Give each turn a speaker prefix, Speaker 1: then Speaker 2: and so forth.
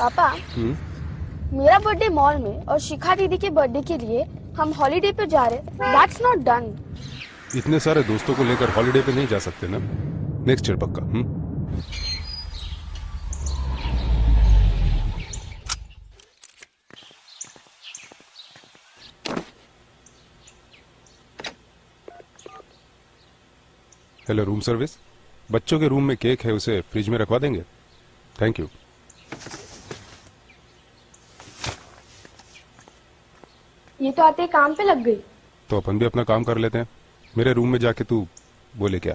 Speaker 1: पापा
Speaker 2: हम्म।
Speaker 1: मेरा birthday mall में और शिखा दीदी के बर्थडे के लिए हम हॉलीडे पे जा रहे दैट्स नॉट डन
Speaker 2: इतने सारे दोस्तों को लेकर हॉलीडे पे नहीं जा सकते ना? नेक्स्ट ईयर पक्का हम्म। हेलो रूम सर्विस बच्चों के रूम में केक है उसे फ्रिज में रखवा देंगे? थैंक यू
Speaker 1: ये तो आते काम पे लग गई।
Speaker 2: तो अपन भी अपना काम कर लेते हैं। मेरे रूम में जाके तू बोले क्या?